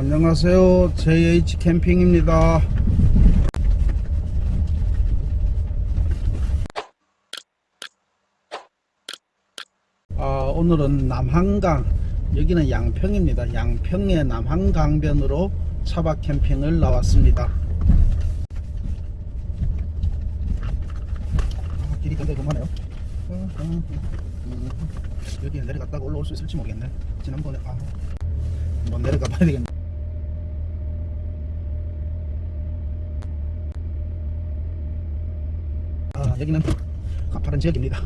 안녕하세요. JH 캠핑입니다. 아, 오늘은 남한강, 여기는 양평입니다. 양평의 남한강변으로 차박 캠핑을 나왔습니다. 아, 길이 음, 음. 여기 내려갔다가 올라올 수 있을지 모르겠네. 지난번에 아, 한번 내려가 봐야 되겠네. 여기는 가파른 지역입니다.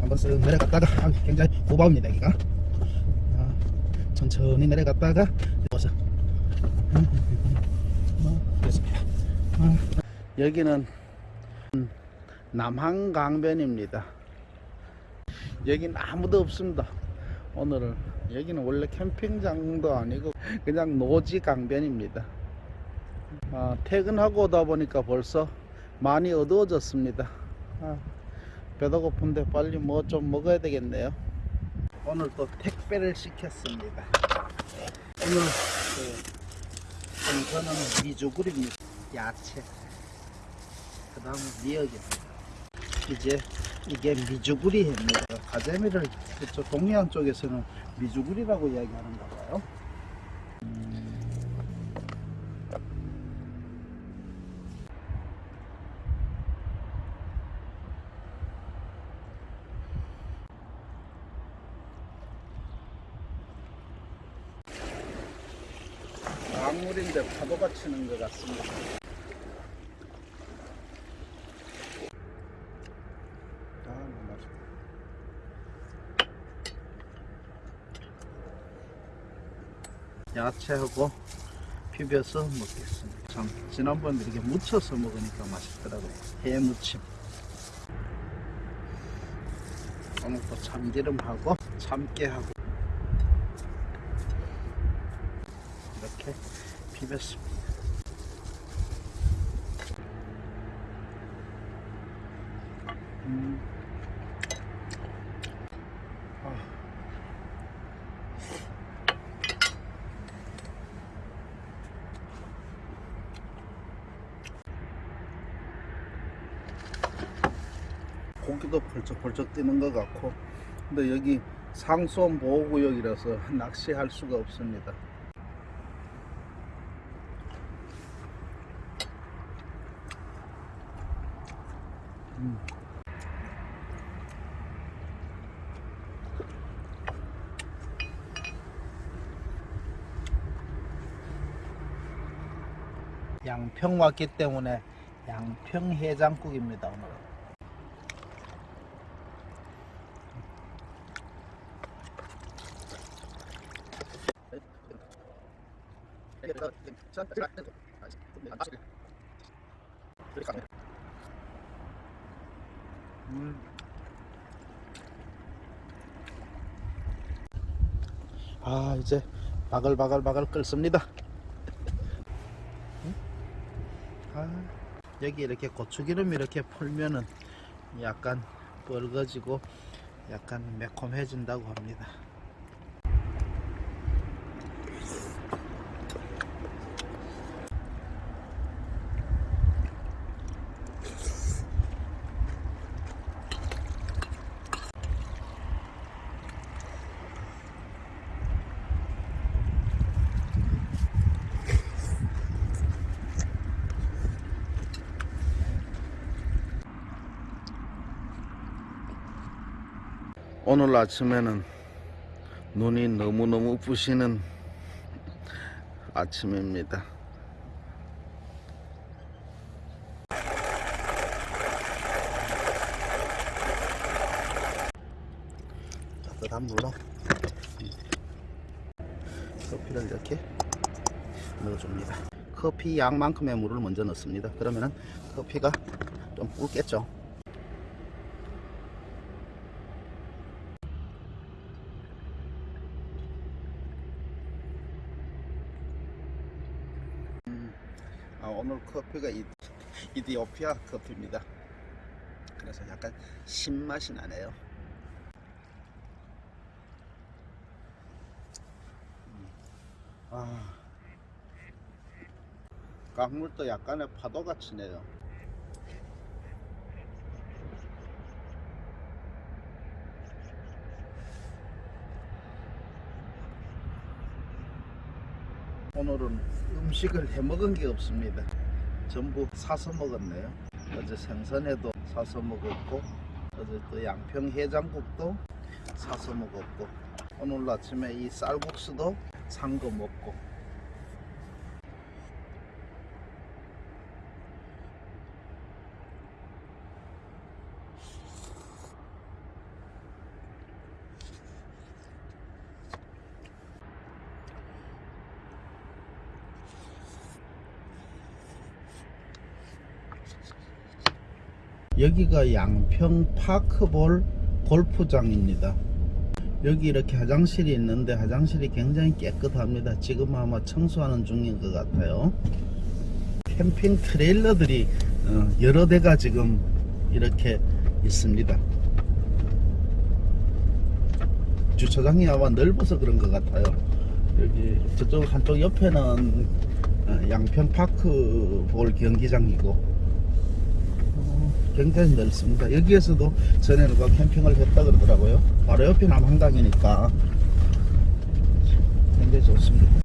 한번 쓱 내려갔다가 아, 굉장히 고바입니다 여기가. 아, 천천히 내려갔다가 여기서 뭐, 그렇습니다. 아, 여기는 남한강변입니다. 여기는 아무도 없습니다. 오늘은 여기는 원래 캠핑장도 아니고 그냥 노지 강변입니다. 아, 퇴근하고 오다 보니까 벌써 많이 어두워졌습니다. 아, 배도 고픈데 빨리 뭐 좀 먹어야 되겠네요. 오늘 또 택배를 시켰습니다. 오늘 그 생선은 미주굴입니다. 야채. 그 다음에 미역입니다. 이제 이게 미주구리입니다. 가재미를 동해안 쪽에서는 미주구리라고 이야기하는가 봐요. 강 물인데 파도가 치는 것 같습니다. 아, 맛있다. 야채하고 비벼서 먹겠습니다. 참 지난번에 이렇게 무쳐서 먹으니까 맛있더라고요. 해 무침. 오늘 또 참기름하고 참깨하고 이렇게 아. 고기도 벌쩍벌쩍 뛰는 것 같고 근데 여기 상수원 보호구역이라서 낚시할 수가 없습니다. 음. 양평 왔기 때문에 양평 해장국입니다 오늘 은. 음. 아 이제 바글바글바글 끓습니다. 음? 아, 여기 이렇게 고추기름 이렇게 풀면은 약간 뻘거지고 약간 매콤해진다고 합니다. 오늘 아침에는 눈이 너무너무 부시는 아침입니다. 따뜻한 물로 커피를 이렇게 넣어줍니다. 커피 양만큼의 물을 먼저 넣습니다. 그러면은 커피가 좀 붉겠죠. 음. 아, 오늘 커피가 이디오피아 커피입니다. 그래서 약간 신맛이 나네요. 음. 아, 강물도 약간의 파도같이 네요 오늘은 음식을 해 먹은 게 없습니다. 전부 사서 먹었네요. 어제 생선회도 사서 먹었고, 어제 또 양평 해장국도 사서 먹었고, 오늘 아침에 이 쌀국수도 산 거 먹고, 여기가 양평 파크볼 골프장입니다. 여기 이렇게 화장실이 있는데 화장실이 굉장히 깨끗합니다. 지금 아마 청소하는 중인 것 같아요. 캠핑 트레일러들이 어, 여러 대가 지금 이렇게 있습니다. 주차장이 아마 넓어서 그런 것 같아요. 여기 저쪽 한쪽 옆에는 어, 양평 파크 볼 경기장이고 어, 굉장히 넓습니다. 여기에서도 전에 누가 캠핑을 했다 그러더라고요. 바로 옆이 남한강이니까. 굉장히 좋습니다.